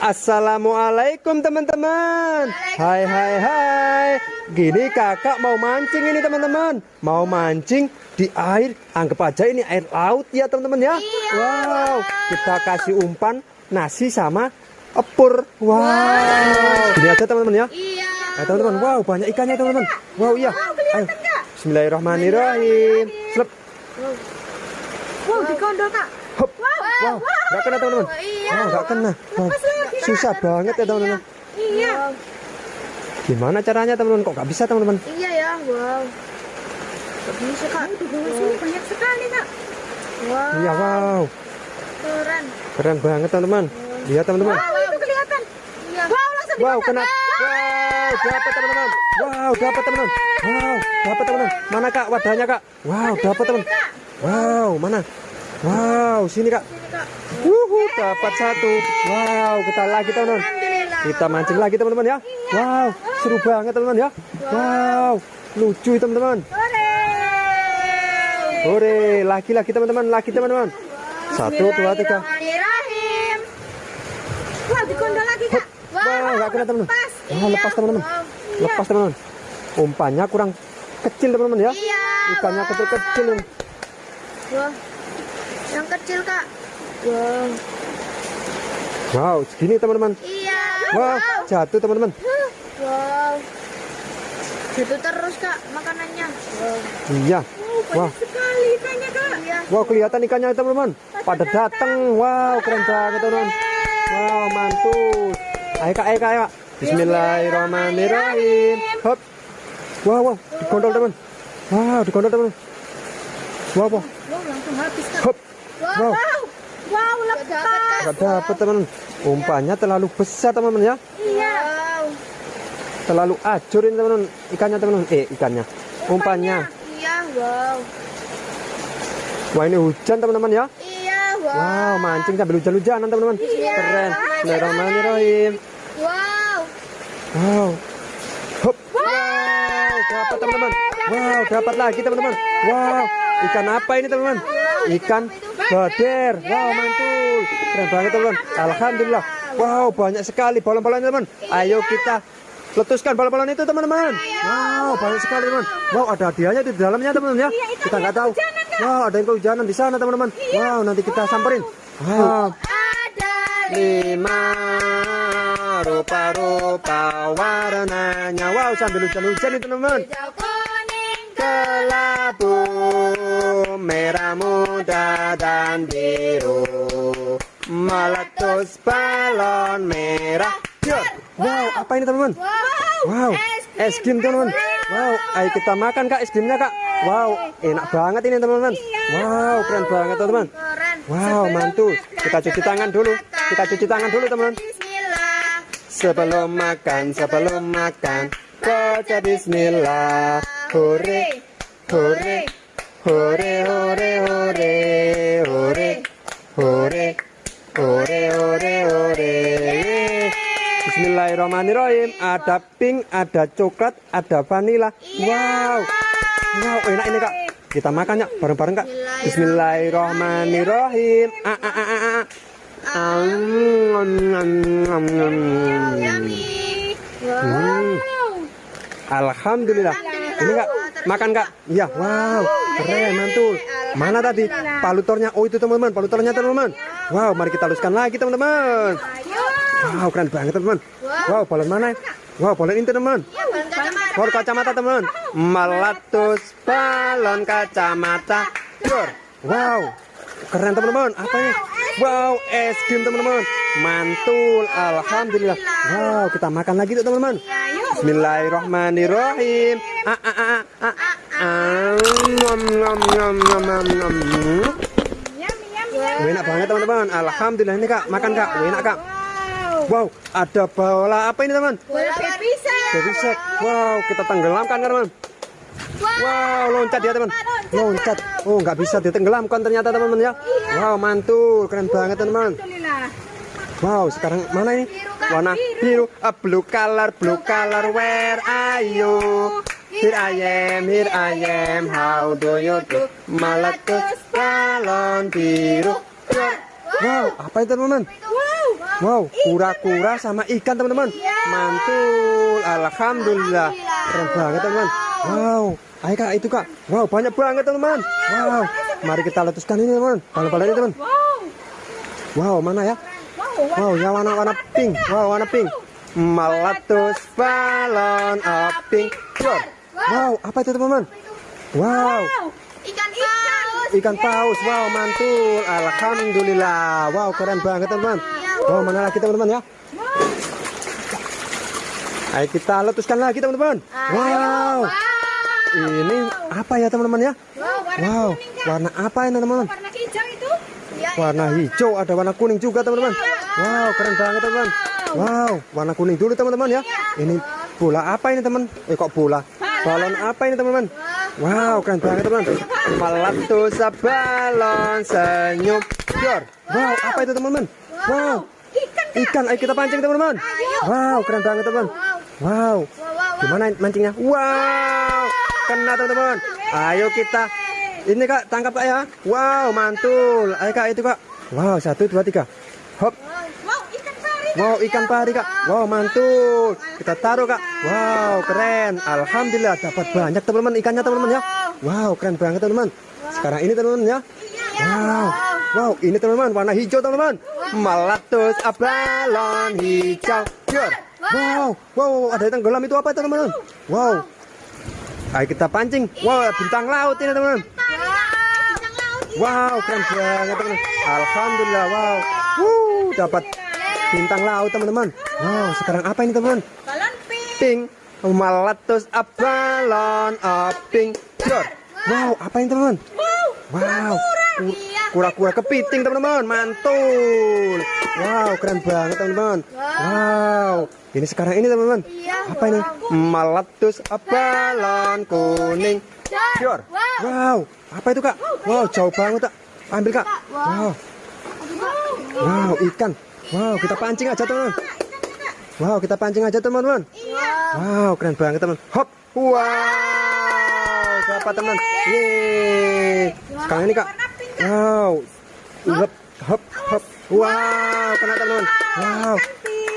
Assalamualaikum teman-teman. Hai hai hai. Gini kakak mau mancing ini teman-teman. Mau mancing di air. Anggap aja ini air laut ya teman-teman ya. Iya. Wow. Kita kasih umpan nasi sama epur Wow. Gini aja teman-teman ya. Iya. Teman-teman. Wow banyak ikannya teman-teman. Wow iya. Ayo. Bismillahirrahmanirrahim. Slep. Wow dikondol kak Hop. Wow, nggak kena teman-teman. Iya. Wow, nggak kena. Wow, susah banget ya teman-teman. Iya Gimana caranya teman-teman? Kok nggak bisa teman-teman? Iya ya wow Gak bisa kak sini banyak sekali kak Wow Iya, wow. Keren Keren banget teman-teman. Lihat teman-teman. Wow itu kelihatan Iya Wow langsung Wow, kena. Wow, dapat teman-teman. Wow, dapat teman-teman. Wow, dapat teman-teman. Mana Kak wadahnya Kak? Wow, dapat teman. Wow, mana? Wow, sini Kak. Wuhu, dapat satu. Wow, kita lagi teman-teman. Kita mancing lagi teman-teman ya. Wow, seru banget teman-teman ya. Wow, lucu teman-teman. Hore lagi-lagi teman-teman, lagi teman-teman. Satu, dua, tiga. Dikondol lagi kak Wow, nggak kena teman-teman. Wah, Iya, lepas teman-teman. wow. Lepas teman-teman. Umpannya kurang kecil teman-teman ya. Iya Ikannya kecil-kecil. Wah Yang kecil kak Wow Wow, segini teman-teman. Iya Wow, jatuh teman-teman. Wow Jatuh terus kak makanannya Wow Iya. Wah, sekali ikannya kak Iya wow kelihatan ikannya teman-teman. Pada datang. Wow, keren banget teman-teman. Wow, mantul. Ayo kak, ayo kak, ayo kak. Bismillahirrahmanirrahim. Hop. Wow, wow, dikondol teman. Wow, dikondol teman. Wow, wow. Wow langsung habis kak Hop. Wow Wow. Wow, wow lepas Gak dapat teman. Umpannya terlalu besar teman-teman ya. Iya Wow Terlalu ajur ini teman-teman. Ikannya teman-teman. Eh, ikannya. Umpannya. Iya wow Wah, ini hujan teman-teman ya. Iya wow Wow, mancing sambil hujan-hujanan teman-teman. Keren. Bismillahirrahmanirrahim. Wow Wow. Hop. Wow, dapat teman-teman. Wow, dapat lagi teman-teman. Wow, ikan apa ini teman-teman? Ikan bader. Wow, mantul. Keren banget teman-teman. Alhamdulillah. Wow, banyak sekali balon-balonnya teman. Ayo kita letuskan balon-balon itu teman-teman. Wow, banyak sekali teman. Wow, ada hadiahnya di dalamnya teman-teman ya. Kita nggak tahu. Wow, ada yang kehujanan di sana teman-teman. Wow, nanti kita samperin. Wow. Ada lima rupa-rupa warnanya wow sambil hujan-hujan itu teman-teman hijau kuning kelabu merah muda dan biru. Meletus balon merah. Jor. wow apa ini teman-teman? Wow. Es krim teman-teman. Wow. Ayo kita makan kak es krimnya kak. Wow. Enak banget ini teman-teman. Wow keren banget teman-teman. Wow, mantul. Kita cuci tangan dulu. Kita cuci tangan dulu, teman. Bismillah. Sebelum makan, sebelum makan, baca bismillah. Hore, hore, hore, hore, hore, hore, hore, hore, hore, hore. Bismillahirrahmanirrahim. Ada pink, ada coklat, ada vanila. Wow. Wow, enak ini, Kak. Kita makan ya bareng-bareng, Kak. Bismillahirrahmanirrahim. Ah, ah, ah, ah, ah. Ah, nom, nom. Yummy Hmm. Alhamdulillah. Ini kak, makan kak. Iya, wow, keren, mantul. Mana tadi palutornya? Oh itu teman-teman, palutornya teman-teman. Wow, mari kita haluskan lagi teman-teman. Wow, keren banget teman-teman. Wow, balon mana? Wow, balon ini teman. Ya balon kacamata Balon kacamata teman. Meletus balon kacamata. Jor. Wow, keren teman-teman. Apa ini? Wow, es krim teman-teman. Mantul, alhamdulillah. Wow, kita makan lagi tuh teman-teman. Bismillahirrahmanirrahim. Ah ah ah ah. ah. Ah, nom, nom, nom, nom, nom, nom. Wah, enak banget teman-teman. Alhamdulillah ini kak, makan kak. Enak kak. Wow, ada bola apa ini teman? Bola baby. Wow, kita tenggelamkan kan teman. Wow, loncat dia teman. Loncat. Oh, nggak bisa ditenggelamkan ternyata teman-teman ya. Wow, mantul. Keren banget teman-teman. Wow, sekarang mana ini? Warna biru. A blue color, blue color. Where are you? Here I am, here I am. How do you do? Meletus balon biru. Wow, apa itu teman-teman? Wow. Wow, kura-kura sama ikan teman-teman. Iya. Mantul, alhamdulillah. Keren banget teman-teman. Wow, ayo kak itu kak. Wow, banyak banget teman-teman. Wow, mari kita letuskan ini teman. Balon-balon ini teman. Wow. Wow, mana ya? Wow. Wow, yang warna-warna pink. Wow, warna pink. Meletus balon of pink. Wow, apa itu teman-teman? Wow, Ikan paus. ikan paus. Wow, mantul. Alhamdulillah. Wow, keren banget teman-teman. Wow, mana lagi teman-teman ya? Ayo kita letuskan lagi teman-teman. Wow, ini apa ya teman-teman ya? Wow. Warna apa ini teman-teman? Warna hijau itu. Iya. Warna hijau, ada warna kuning juga teman-teman. Wow, keren banget teman-teman. Wow, warna kuning dulu teman-teman ya. Ini bola apa ini teman? Eh kok bola? Balon apa ini teman-teman? Wow, keren banget teman. Meletus balon senyum. Yor. Wow, apa itu teman-teman? Wow, Ikan. Ayo kita pancing teman-teman. Wow, keren banget teman. Wow, Wow. Wow. gimana mancingnya? Wow, kena teman-teman. Ayo kita. Ini kak, tangkap kak ya. Wow, mantul. Ayo kak itu kak. Wow, satu, dua, tiga. Hop. Wow. Ikan pari. Kak. Wow, mantul. Kita taruh kak. Wow, keren. Alhamdulillah dapat banyak teman-teman ikannya teman-teman ya. Wow, keren banget teman-teman. Sekarang ini teman-teman ya. Wow, wow, ini teman-teman warna hijau teman-teman. Meletus balon hijau. Wow, wow, ada yang tenggelam itu apa teman-teman? Wow. Ayo kita pancing. Wow, bintang laut ini teman-teman. Wow. Keren banget teman. Alhamdulillah, wow. Wuh, dapat bintang laut teman-teman. Wow, sekarang apa ini teman? Balon pink. Pink, meletus a balon a pink. Yor. Wow, apa ini teman? Wow. Iya. kura-kura kepiting teman-teman, mantul. Wow, keren banget teman-teman. Wow, ini sekarang ini teman-teman. Iya. Apa ini? Meletus a balon kuning. Yor. Wow, apa itu kak? Wow, jauh banget kak. Ambil kak. Wow. wow, ikan. Wow, kita pancing aja teman-teman. Wow, kita pancing aja teman-teman. Iya. Wow, keren banget teman. Hop. Wow, dapat teman. Yeay. Sekarang ini kak. Wow. Hop, hop, hop. Wow, kena teman-teman. Wow.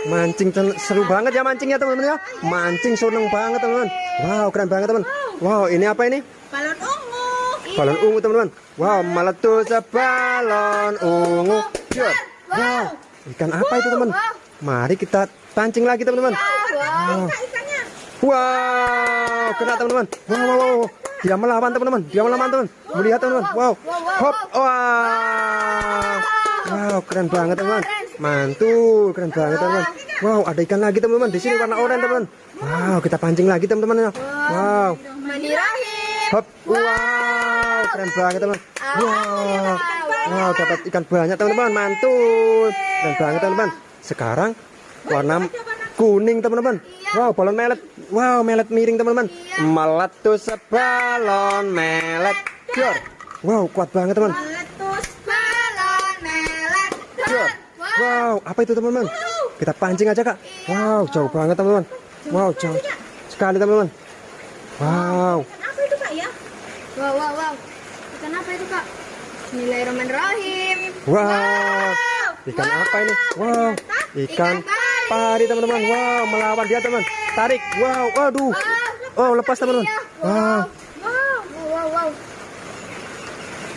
Mancing ten- seru banget ya mancingnya teman-teman ya. Mancing seneng banget teman-teman. Wow, keren banget teman. Wow, ini apa ini? Balon ungu. Balon ungu teman-teman. Wow, meletus balon ungu. Wow, ikan apa itu teman? Mari kita pancing lagi teman-teman. Wow. Wow, kena teman-teman. Wow, wow, wow. Dia melawan teman-teman. Dia melawan teman. Melihat teman-teman. Wow. Hop. Wow. Wow, keren banget teman-teman. Mantul, keren banget teman-teman. Wow, ada ikan lagi teman-teman. Di sini warna oranye teman-teman. Wow, kita pancing lagi teman-teman. Wow. Hop. Wow, keren banget teman. Wow. Wow, dapat ikan banyak teman-teman. Mantul. Keren banget teman-teman. Sekarang warna kuning teman-teman. Wow, balon melet. Wow, melet miring teman-teman. Meletus balon melet. Jor. Wow, kuat banget teman. Meletus balon melet. Jor. Wow, apa itu teman-teman? Kita pancing aja kak. Wow, jauh banget teman-teman. Wow, jauh sekali teman-teman. Wow. Ikan apa itu kak ya? Wow, wow, wow. Ikan apa itu kak? Bismillahirrahmanirrahim. Wow. Ikan apa ini? Wow. Ikan pari teman-teman. Wow, melawan dia teman. Tarik. Wow, waduh. Oh, lepas teman-teman. Wow. Wow, wow, wow.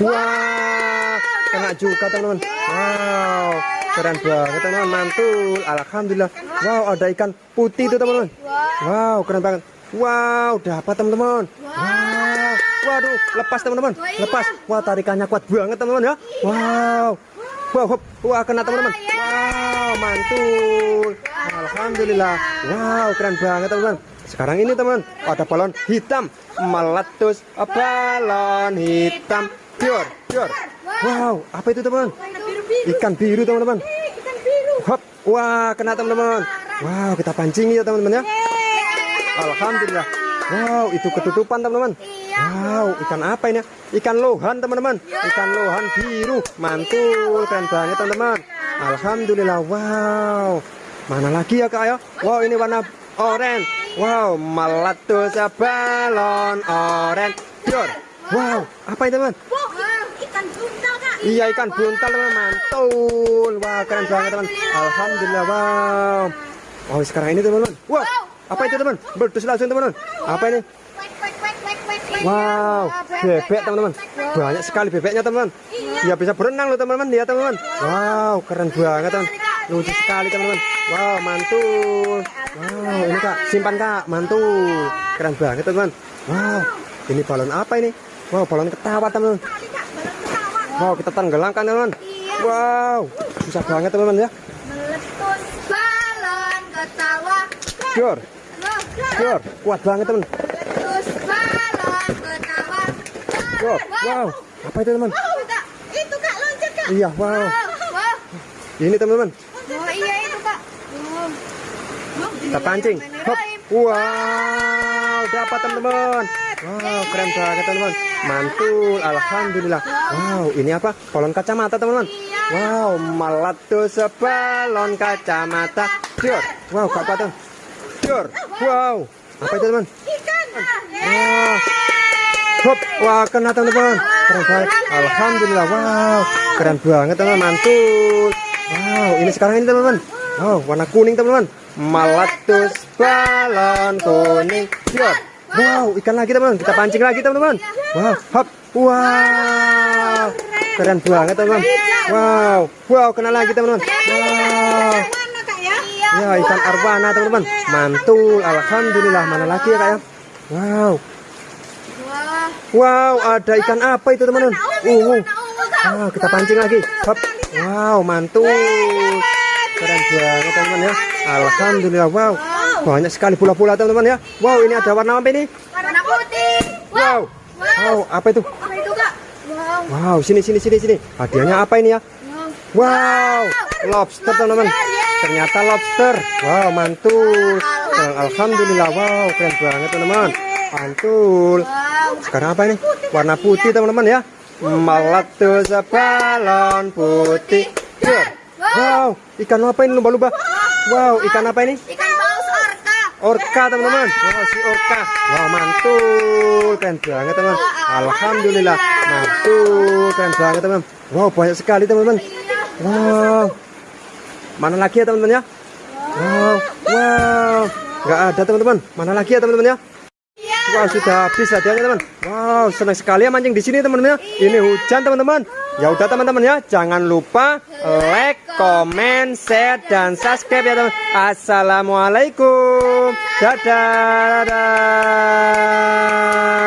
Wow. Kena juga teman-teman. Wow. Keren banget teman-teman. Mantul. Alhamdulillah. Wow, ada ikan putih itu teman-teman. Wow, keren banget. Wow, dapat teman-teman. Wow. Waduh, lepas teman-teman. Lepas. Wah, tarikannya kuat banget teman-teman ya. Wow. Wow. Wah, kena teman-teman. Wow, mantul. Alhamdulillah. Wow, keren banget teman-teman. Sekarang ini teman, ada balon hitam meletus balon hitam. Pior, pior. Wow, apa itu teman? Ikan biru teman-teman. Hop, wah kena teman-teman. Wow, kita pancing ya teman-teman ya. Alhamdulillah. Wow, itu ketutupan teman-teman. Wow, ikan apa ini? Ikan lohan teman-teman. Ikan lohan biru. Mantul, keren banget teman-teman. Alhamdulillah. Wow. Mana lagi ya kak ya? Wow, ini warna oranye. Wow, meletus balon oranye. Yor. Wow, apa itu teman? Wow, ikan ikan buntal kak. Iya ikan buntal teman mantul. Wah keren banget teman. Alhamdulillah wow. Oh sekarang ini teman-teman. Wah apa itu teman? Berdus langsung teman-teman. Apa ini? Wow bebek teman-teman. Banyak sekali bebeknya teman-teman. Dia bisa berenang loh teman-teman. Lihat teman-teman. Wow keren banget teman. Lucu sekali teman-teman. Wow mantul. Wow ini kak simpan kak mantul. Keren banget teman-teman. Wow ini balon apa ini? Wow balon ketawa teman-teman. Wow kita tenggelamkan teman-teman. Wow susah banget teman-teman ya. Meletus balon ketawa. Jor, jor, kuat banget teman. Meletus balon ketawa. Wow, wow, apa itu teman? Wow, Kak. Itu Kak loncat Kak. Iya, wow. Wow. wow. Ini teman-teman, Oh iya itu Kak. Wow. Wow, kita pancing. Hop. Wow, dapat teman-teman. Wow, keren banget teman-teman. Mantul, alhamdulillah. Wow, ini apa? Balon kacamata teman-teman. Wow, meletus balon kacamata. Jor, wow, kuat teman. Jor, wow, apa itu teman? Ikan. Wah, hop, wah kena teman-teman. Keren banget. Alhamdulillah, wow, keren banget teman, mantul. Wow, ini sekarang ini teman-teman. Wow, warna kuning teman-teman. Meletus balon kuning. Siap. Wow, ikan lagi teman-teman. Kita pancing lagi teman-teman. Wow, hop, wow, keren banget teman-teman. Wow, wow, kena lagi teman-teman. Wow. Ya, ikan arwana teman-teman. Mantul, alhamdulillah. Mana lagi ya kak ya? Wow. Wow, ada ikan apa itu teman-teman? Uh. Wow, kita pancing lagi. Hop. Wow, mantul. Keren banget teman-teman ya. Alhamdulillah. Wow. Banyak sekali pula-pula teman-teman ya. Wow, ini ada warna apa ini? Warna putih. Wow. Wow, apa itu? Apa itu Kak? Wow. Wow, sini sini sini sini. Hadiahnya apa ini ya? Wow, lobster teman-teman. Ternyata lobster. Wow, mantul. Alhamdulillah. Wow, keren banget teman-teman. Mantul. Sekarang apa ini? Warna putih teman-teman ya. Meletus balon putih. Wow, ikan apa ini lumba-lumba? Wow, ikan apa ini? Ikan paus orka. Orka teman-teman. Wow, si orka. Wow, mantul. Keren banget teman. Alhamdulillah. Mantul. Keren banget teman. Wow, banyak sekali teman-teman. Wow. Mana lagi ya teman-teman ya? Wow, wow. Nggak ada teman-teman. Mana lagi ya teman-teman ya? Wah sudah habis hadiahnya teman. Wow senang sekali ya mancing di sini teman-teman ya. Ini hujan teman-teman. Ya udah teman-teman ya. Jangan lupa like, comment, share dan subscribe ya teman. Assalamualaikum. Dadah. Dadah.